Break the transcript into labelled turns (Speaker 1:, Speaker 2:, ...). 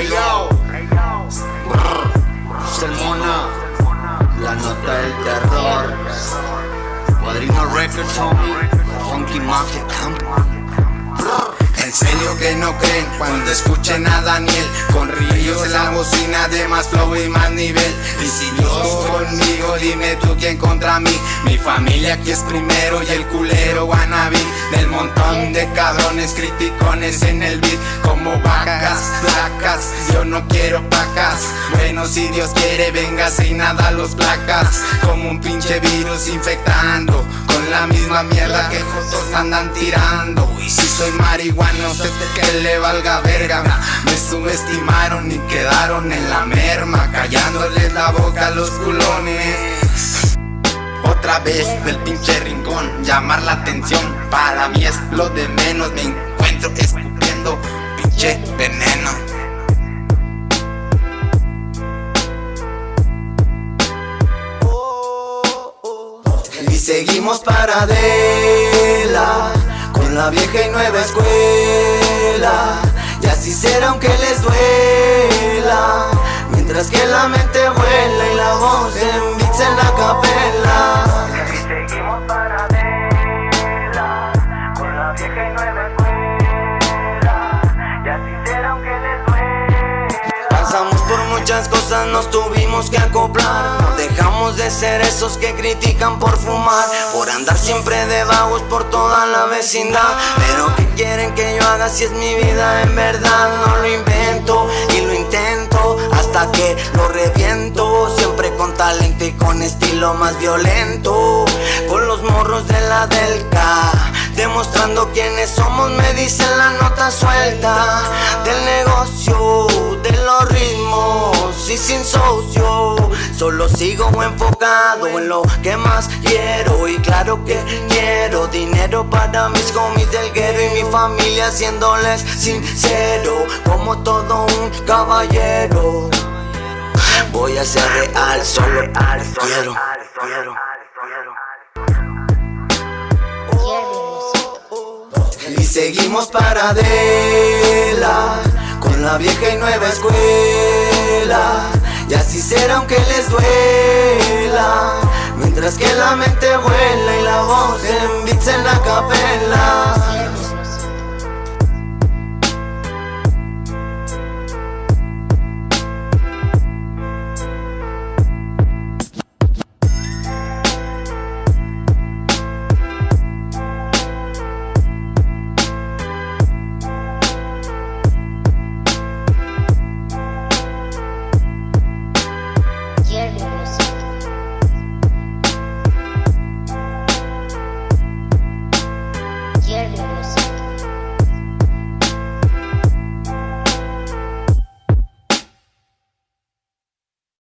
Speaker 1: Hey yo, Salmona, la nota del terror. Cuadrino Records, homie. Funky Mafia.
Speaker 2: En serio que no creen cuando escuchen a Daniel. Con ríos en la bocina de más flow y más nivel. Y si Dios conmigo, dime tú quién contra mí. Mi familia aquí es primero y el culero wannabe Del montón de cabrones criticones en el beat Como vacas, placas, yo no quiero pacas Bueno si Dios quiere venga sin nada los placas. Como un pinche virus infectando Con la misma mierda que juntos andan tirando. Y si soy marihuana no sé que le valga verga. Me subestimaron y quedaron en la merma Callándoles la boca a los culones Otra vez del pinche rincón Llamar la atención. Para mí es lo de menos Me encuentro escupiendo pinche veneno. Y seguimos para Adela la vieja y nueva escuela. Y así será aunque les duela Mientras que la mente vuela y la voz en muchas cosas, nos tuvimos que acoplar. No dejamos de ser esos que critican por fumar Por andar siempre de vagos por toda la vecindad. Pero ¿qué quieren que yo haga si es mi vida en verdad? No lo invento y lo intento hasta que lo reviento. Siempre con talento y con estilo más violento. Con los morros de la Delca Demostrando quiénes somos me dicen la nota suelta Del negocio, de los ritmos y sin socio. Solo sigo enfocado en lo que más quiero Y claro que quiero dinero para mis homies del guero Y mi familia siéndoles sincero Como todo un caballero. Voy a ser real, solo quiero, quiero, seguimos para Adela Con la vieja y nueva escuela. Y así será aunque les duela